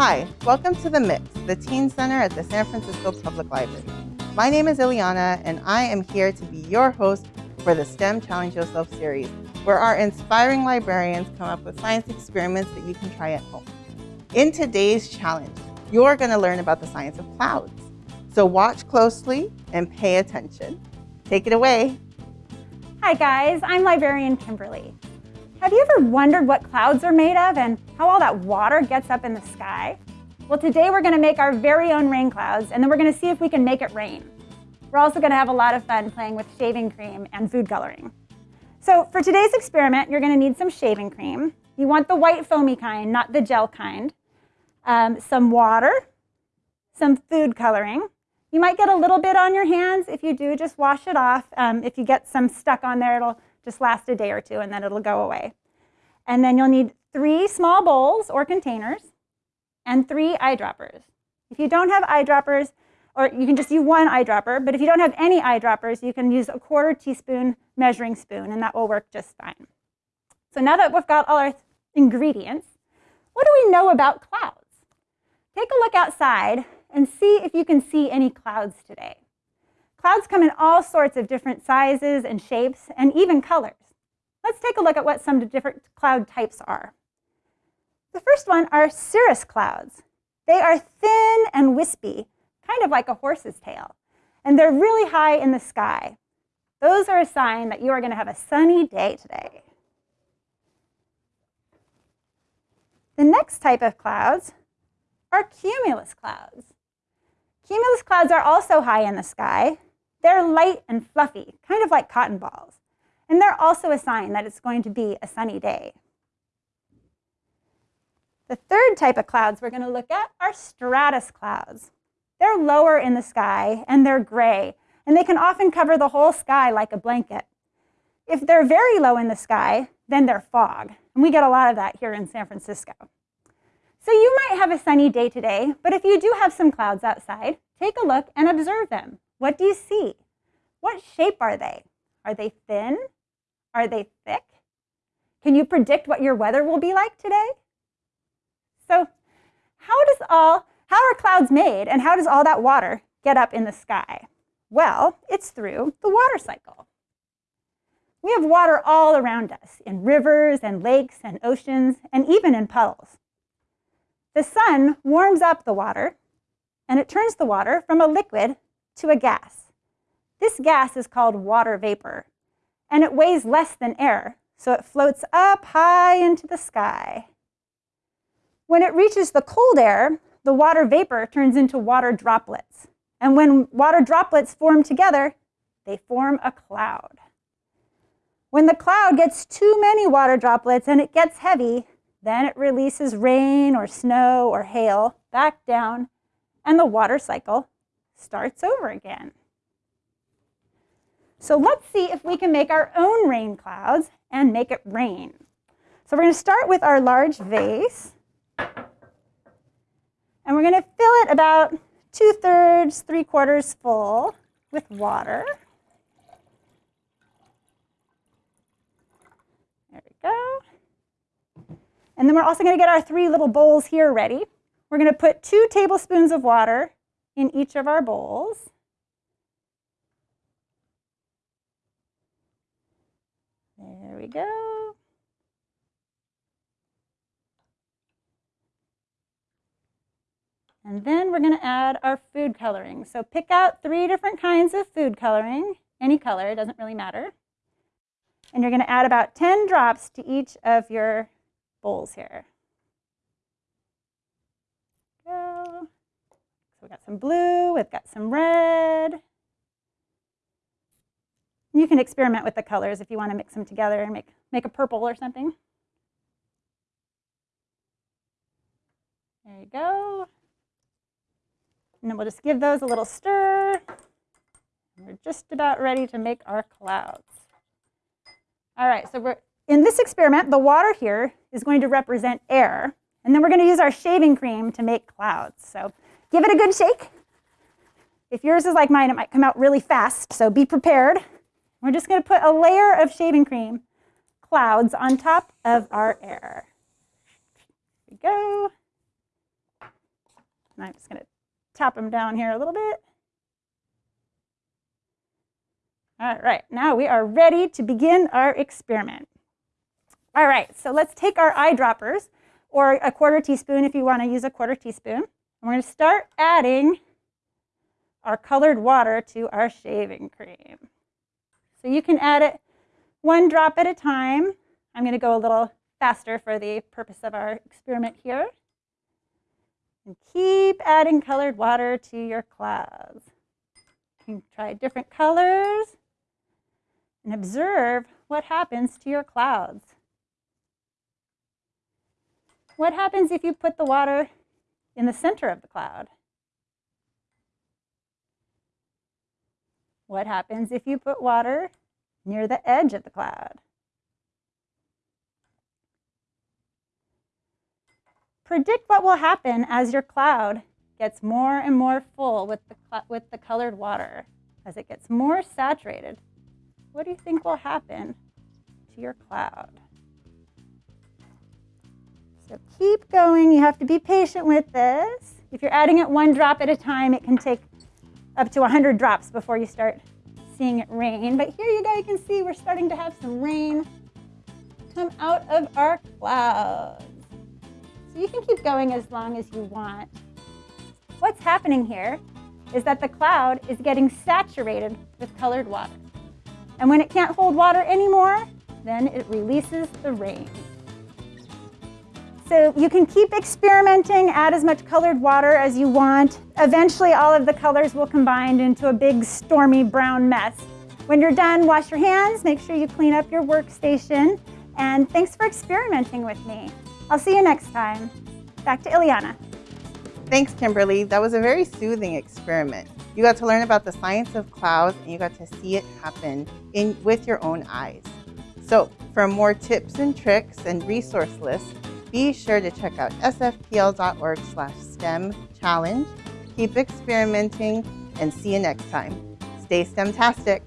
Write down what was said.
Hi, welcome to The Mix, the Teen Center at the San Francisco Public Library. My name is Ileana, and I am here to be your host for the STEM Challenge Yourself series, where our inspiring librarians come up with science experiments that you can try at home. In today's challenge, you're going to learn about the science of clouds. So watch closely and pay attention. Take it away. Hi guys, I'm librarian Kimberly. Have you ever wondered what clouds are made of and how all that water gets up in the sky? Well, today we're gonna make our very own rain clouds and then we're gonna see if we can make it rain. We're also gonna have a lot of fun playing with shaving cream and food coloring. So for today's experiment, you're gonna need some shaving cream. You want the white foamy kind, not the gel kind. Um, some water, some food coloring. You might get a little bit on your hands. If you do, just wash it off. Um, if you get some stuck on there, it'll just last a day or two and then it'll go away. And then you'll need three small bowls or containers and three eyedroppers. If you don't have eyedroppers, or you can just use one eyedropper, but if you don't have any eyedroppers, you can use a quarter teaspoon measuring spoon and that will work just fine. So now that we've got all our ingredients, what do we know about clouds? Take a look outside and see if you can see any clouds today. Clouds come in all sorts of different sizes and shapes and even colors. Let's take a look at what some different cloud types are. The first one are cirrus clouds. They are thin and wispy, kind of like a horse's tail, and they're really high in the sky. Those are a sign that you are going to have a sunny day today. The next type of clouds are cumulus clouds. Cumulus clouds are also high in the sky, they're light and fluffy, kind of like cotton balls. And they're also a sign that it's going to be a sunny day. The third type of clouds we're going to look at are stratus clouds. They're lower in the sky and they're gray, and they can often cover the whole sky like a blanket. If they're very low in the sky, then they're fog, and we get a lot of that here in San Francisco. So you might have a sunny day today, but if you do have some clouds outside, take a look and observe them. What do you see? What shape are they? Are they thin? Are they thick? Can you predict what your weather will be like today? So how does all, how are clouds made and how does all that water get up in the sky? Well, it's through the water cycle. We have water all around us in rivers and lakes and oceans and even in puddles. The sun warms up the water and it turns the water from a liquid to a gas. This gas is called water vapor, and it weighs less than air, so it floats up high into the sky. When it reaches the cold air, the water vapor turns into water droplets. And when water droplets form together, they form a cloud. When the cloud gets too many water droplets and it gets heavy, then it releases rain or snow or hail back down, and the water cycle starts over again. So let's see if we can make our own rain clouds and make it rain. So we're going to start with our large vase. And we're going to fill it about two-thirds, three-quarters full with water. There we go. And then we're also going to get our three little bowls here ready. We're going to put two tablespoons of water in each of our bowls. There we go. And then we're going to add our food coloring. So pick out three different kinds of food coloring, any color, doesn't really matter. And you're going to add about 10 drops to each of your bowls here. So we've got some blue, we've got some red. You can experiment with the colors if you want to mix them together and make, make a purple or something. There you go. And then we'll just give those a little stir. We're just about ready to make our clouds. All right, so we're in this experiment, the water here is going to represent air. And then we're going to use our shaving cream to make clouds. So Give it a good shake. If yours is like mine, it might come out really fast, so be prepared. We're just going to put a layer of shaving cream clouds on top of our air. There we go. And I'm just to tap them down here a little bit. All right, now we are ready to begin our experiment. All right, so let's take our eyedroppers, or a quarter teaspoon if you want to use a quarter teaspoon. We're going to start adding our colored water to our shaving cream. So you can add it one drop at a time. I'm going to go a little faster for the purpose of our experiment here. And keep adding colored water to your clouds. You can try different colors and observe what happens to your clouds. What happens if you put the water in the center of the cloud? What happens if you put water near the edge of the cloud? Predict what will happen as your cloud gets more and more full with the, with the colored water. As it gets more saturated, what do you think will happen to your cloud? So keep going. You have to be patient with this. If you're adding it one drop at a time, it can take up to 100 drops before you start seeing it rain. But here you go, you can see we're starting to have some rain come out of our clouds. So you can keep going as long as you want. What's happening here is that the cloud is getting saturated with colored water. And when it can't hold water anymore, then it releases the rain. So you can keep experimenting, add as much colored water as you want. Eventually all of the colors will combine into a big stormy brown mess. When you're done, wash your hands, make sure you clean up your workstation, and thanks for experimenting with me. I'll see you next time. Back to Ileana. Thanks, Kimberly. That was a very soothing experiment. You got to learn about the science of clouds and you got to see it happen in, with your own eyes. So for more tips and tricks and resource lists, be sure to check out sfpl.org slash STEM challenge. Keep experimenting and see you next time. Stay STEM-tastic.